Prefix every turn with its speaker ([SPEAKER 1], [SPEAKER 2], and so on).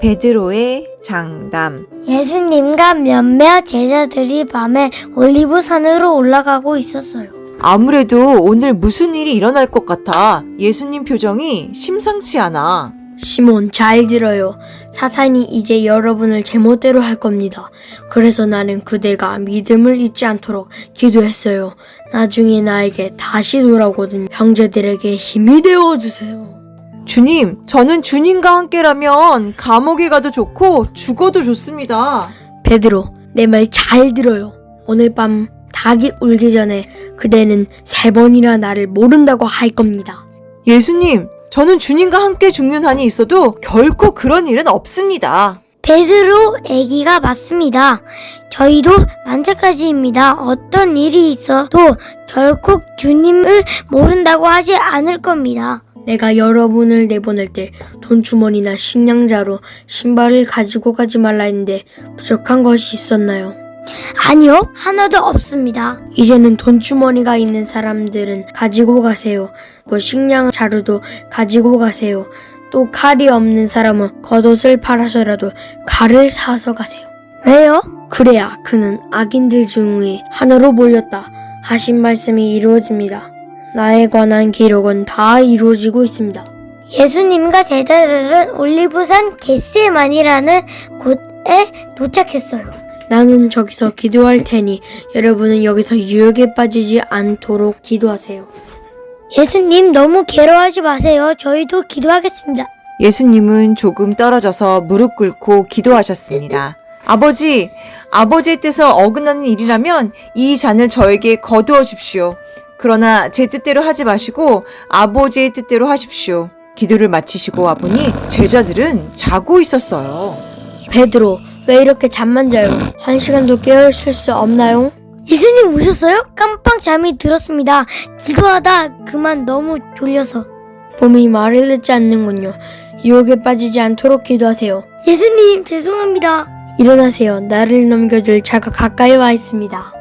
[SPEAKER 1] 베드로의 장담.
[SPEAKER 2] 예수님과 몇몇 제자들이 밤에 올리브산으로 올라가고 있었어요.
[SPEAKER 1] 아무래도 오늘 무슨 일이 일어날 것 같아. 예수님 표정이 심상치 않아.
[SPEAKER 3] 시몬 잘 들어요. 사탄이 이제 여러분을 제멋대로 할 겁니다. 그래서 나는 그대가 믿음을 잊지 않도록 기도했어요. 나중에 나에게 다시 돌아오거든 형제들에게 힘이 되어 주세요.
[SPEAKER 1] 주님, 저는 주님과 함께라면 감옥에 가도 좋고 죽어도 좋습니다.
[SPEAKER 3] 베드로, 내 말 잘 들어요. 오늘 밤 닭이 울기 전에 그대는 세 번이나 나를 모른다고 할 겁니다.
[SPEAKER 1] 예수님, 저는 주님과 함께 죽는 한이 있어도 결코 그런 일은 없습니다.
[SPEAKER 2] 베드로 애기가 맞습니다. 저희도 마찬가지입니다. 어떤 일이 있어도 결코 주님을 모른다고 하지 않을 겁니다.
[SPEAKER 3] 내가 여러분을 내보낼 때 돈주머니나 식량자로 신발을 가지고 가지 말라 했는데 부족한 것이 있었나요?
[SPEAKER 2] 아니요, 하나도 없습니다.
[SPEAKER 3] 이제는 돈주머니가 있는 사람들은 가지고 가세요. 또 식량 자루도 가지고 가세요. 또 칼이 없는 사람은 겉옷을 팔아서라도 칼을 사서 가세요.
[SPEAKER 2] 왜요?
[SPEAKER 3] 그래야 그는 악인들 중에 하나로 몰렸다 하신 말씀이 이루어집니다. 나에 관한 기록은 다 이루어지고 있습니다.
[SPEAKER 2] 예수님과 제자들은 올리브산 겟세만이라는 곳에 도착했어요.
[SPEAKER 3] 나는 저기서 기도할 테니 여러분은 여기서 유혹에 빠지지 않도록 기도하세요.
[SPEAKER 2] 예수님 너무 괴로워하지 마세요. 저희도 기도하겠습니다.
[SPEAKER 1] 예수님은 조금 떨어져서 무릎 꿇고 기도하셨습니다. 아버지, 아버지의 뜻을 어긋나는 일이라면 이 잔을 저에게 거두어 주십시오. 그러나 제 뜻대로 하지 마시고 아버지의 뜻대로 하십시오. 기도를 마치시고 와보니 제자들은 자고 있었어요.
[SPEAKER 3] 베드로, 왜 이렇게 잠만 자요? 한 시간도 깨어 있을 수 없나요?
[SPEAKER 2] 예수님 오셨어요? 깜빡 잠이 들었습니다. 기도하다 그만 너무 졸려서.
[SPEAKER 3] 몸이 말을 듣지 않는군요. 유혹에 빠지지 않도록 기도하세요.
[SPEAKER 2] 예수님 죄송합니다.
[SPEAKER 3] 일어나세요. 나를 넘겨줄 자가 가까이 와 있습니다.